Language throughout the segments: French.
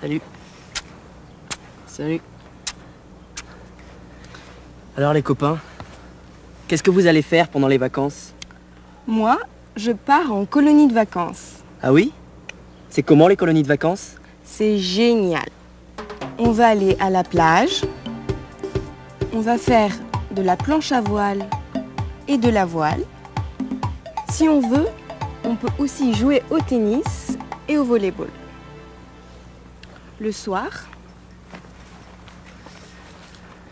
Salut. Salut. Alors les copains, qu'est-ce que vous allez faire pendant les vacances? Moi, je pars en colonie de vacances. Ah oui? C'est comment les colonies de vacances? C'est génial. On va aller à la plage. On va faire de la planche à voile et de la voile. Si on veut, on peut aussi jouer au tennis et au volleyball. Le soir,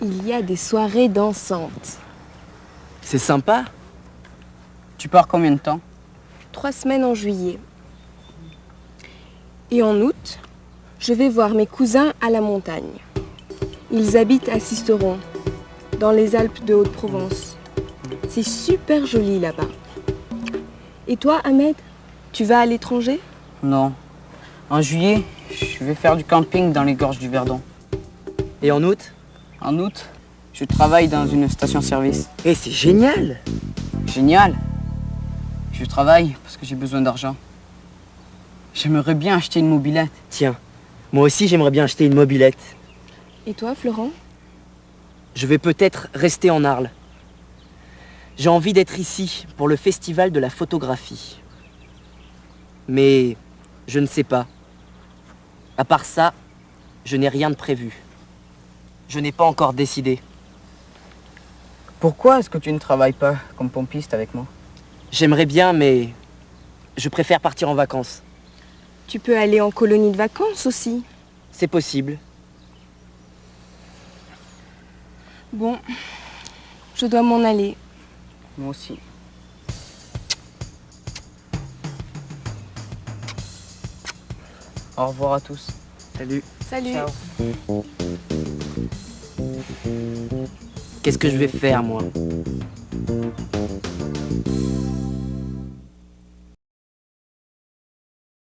il y a des soirées dansantes. C'est sympa Tu pars combien de temps? Trois semaines en juillet. Et en août, je vais voir mes cousins à la montagne. Ils habitent à Sisteron, dans les Alpes de Haute-Provence. C'est super joli là-bas. Et toi, Ahmed, tu vas à l'étranger? Non. En juillet, je vais faire du camping dans les gorges du Verdon. Et en août? En août, je travaille dans une station-service. Eh, c'est génial Génial Je travaille parce que j'ai besoin d'argent. J'aimerais bien acheter une mobilette. Tiens, moi aussi j'aimerais bien acheter une mobilette. Et toi, Florent? Je vais peut-être rester en Arles. J'ai envie d'être ici pour le festival de la photographie. Mais je ne sais pas. À part ça, je n'ai rien de prévu. Je n'ai pas encore décidé. Pourquoi est-ce que tu ne travailles pas comme pompiste avec moi? J'aimerais bien, mais je préfère partir en vacances. Tu peux aller en colonie de vacances aussi. C'est possible. Bon, je dois m'en aller. Moi aussi. Au revoir à tous. Salut. Salut. Ciao. Qu'est-ce que je vais faire, moi?